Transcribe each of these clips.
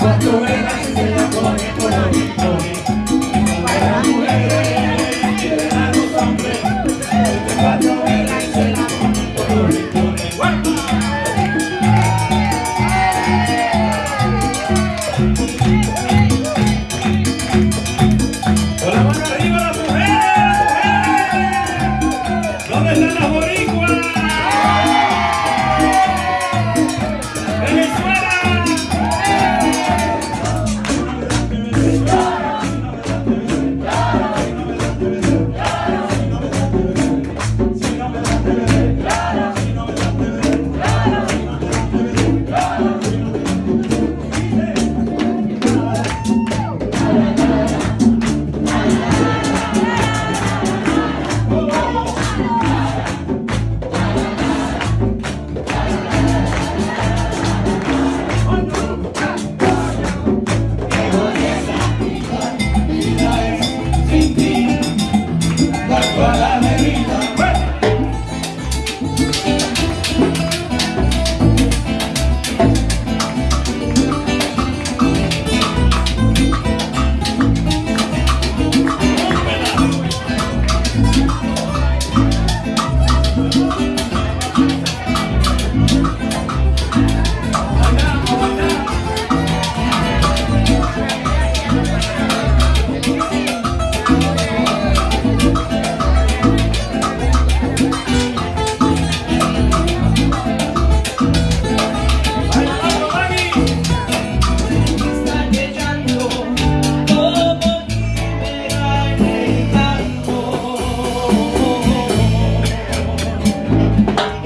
But the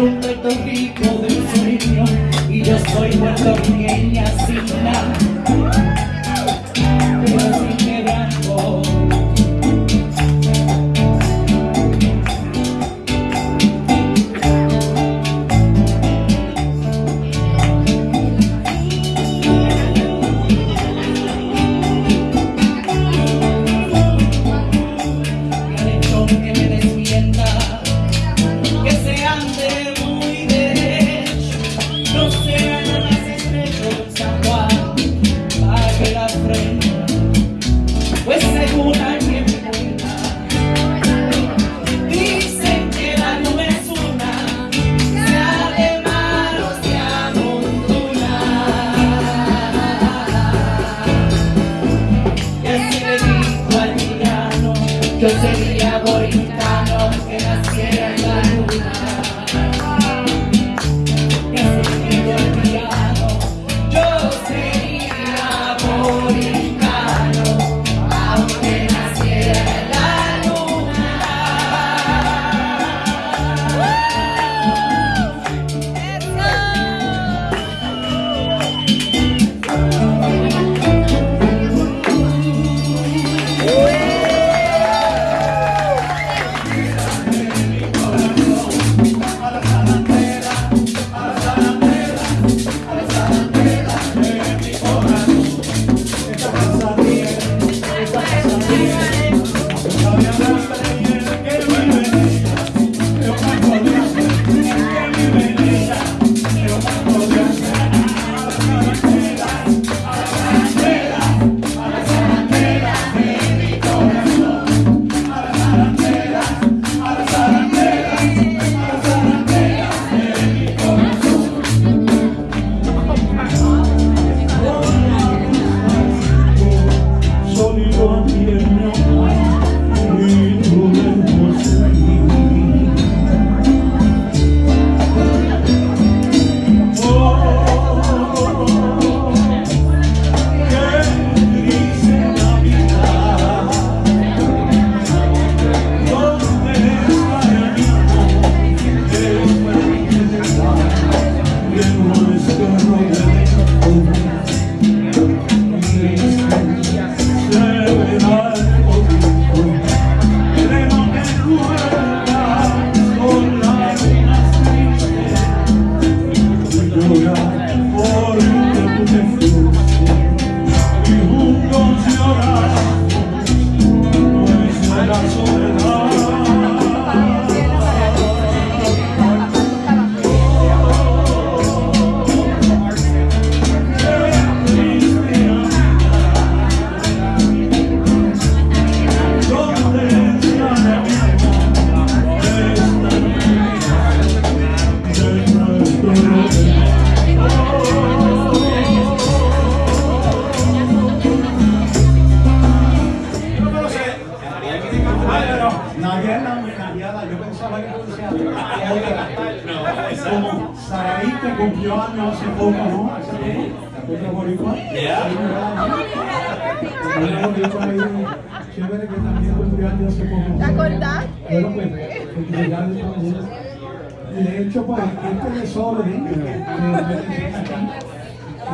un reto rico de un sueño y yo soy puertorriqueña sin nada 就这。Chévere que también cumplió años hace poco. ¿Te acordás? Bueno, pues, felicidades a todos. Y de hecho, pues, este desorden que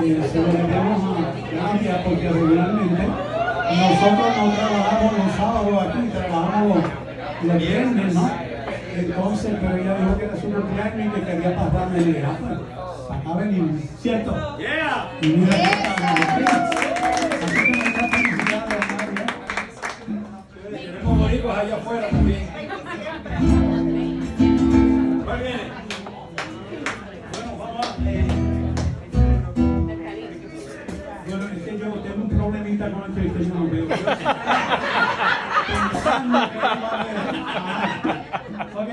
que se lo debemos a Nadia porque regularmente nosotros no trabajamos los sábados aquí, trabajamos los viernes, ¿no? Entonces, pero ella dijo que era su cumpleaños y que quería pasarme ah, pues, acá venimos, ¿cierto? Yeah. Y mira, aquí allá afuera también. ¿Cuál viene? Bueno, vamos a... eh, Bueno, es que yo tengo un problemita con que yo no veo. Pensando que no va a ver. Ah, Ok.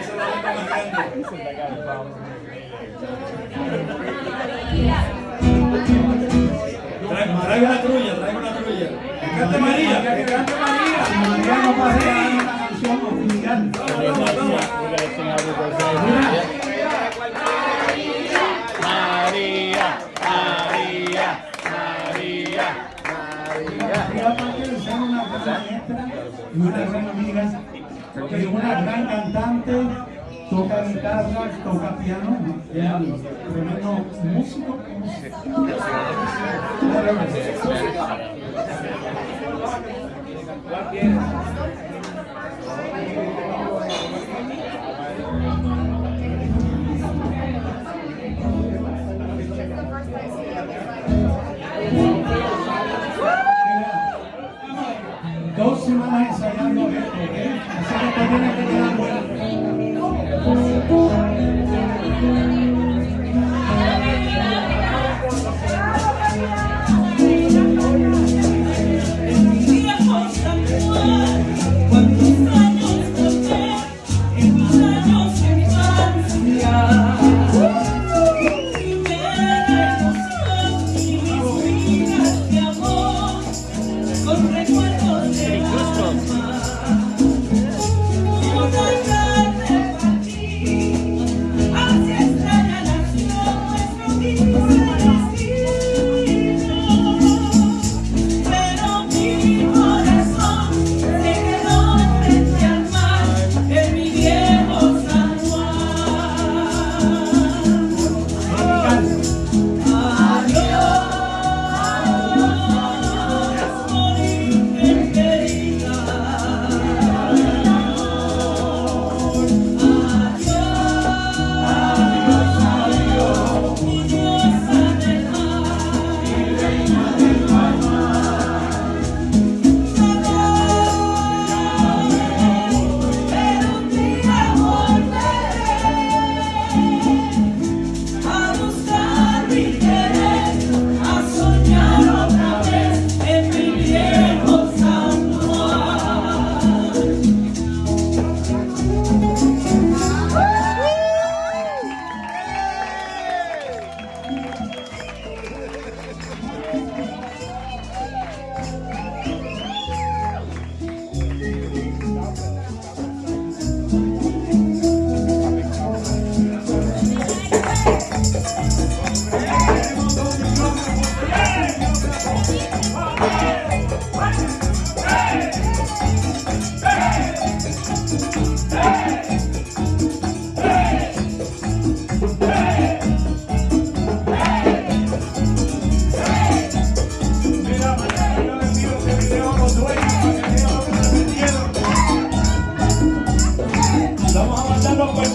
Esa es la letra más toma. María, María, María, María. María María es una gran maestra y una gran amiga. Es una gran cantante. Toca guitarra, toca piano, tremendo músico. Dos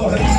Lord.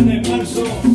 de marzo.